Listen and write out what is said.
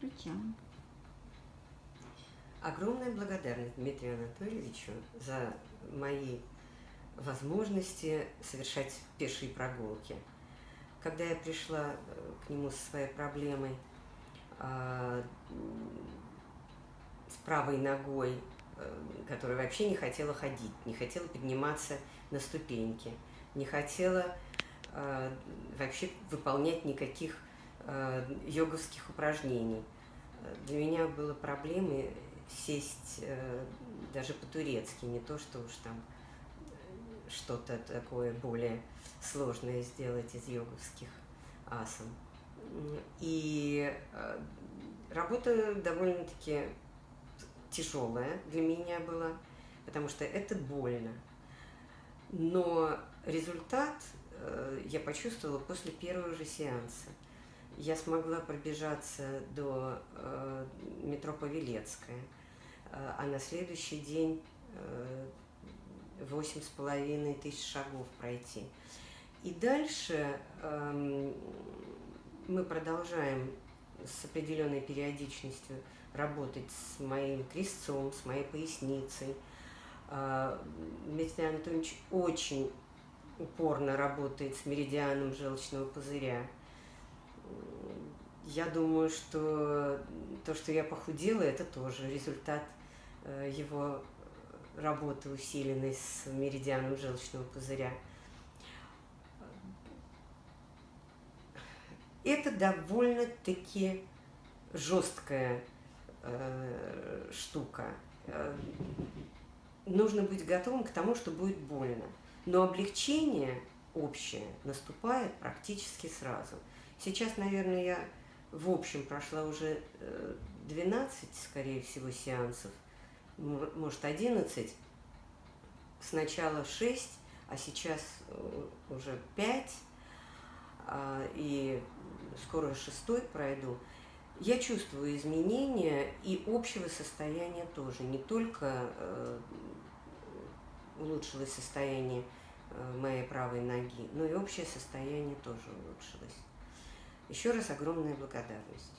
Включаем. Огромная благодарность Дмитрию Анатольевичу за мои возможности совершать пешие прогулки. Когда я пришла э, к нему со своей проблемой э, с правой ногой, э, которая вообще не хотела ходить, не хотела подниматься на ступеньки, не хотела э, вообще выполнять никаких йоговских упражнений. Для меня было проблемой сесть э, даже по-турецки, не то, что уж там что-то такое более сложное сделать из йоговских асан. И э, работа довольно-таки тяжелая для меня была, потому что это больно. Но результат э, я почувствовала после первого же сеанса. Я смогла пробежаться до э, метро Павелецкая, а на следующий день восемь с половиной тысяч шагов пройти. И дальше э, мы продолжаем с определенной периодичностью работать с моим крестцом, с моей поясницей. Э, Дмитрий Анатольевич очень упорно работает с меридианом желчного пузыря. Я думаю, что то, что я похудела, это тоже результат э, его работы усиленной с меридианом желчного пузыря. Это довольно-таки жесткая э, штука. Э, нужно быть готовым к тому, что будет больно. Но облегчение общее наступает практически сразу. Сейчас, наверное, я в общем прошла уже 12, э, скорее всего, сеансов – может, 11, сначала 6, а сейчас э, уже 5, а, и скоро шестой пройду, я чувствую изменения и общего состояния тоже. Не только э, улучшилось состояние моей правой ноги, но и общее состояние тоже улучшилось. Еще раз огромная благодарность.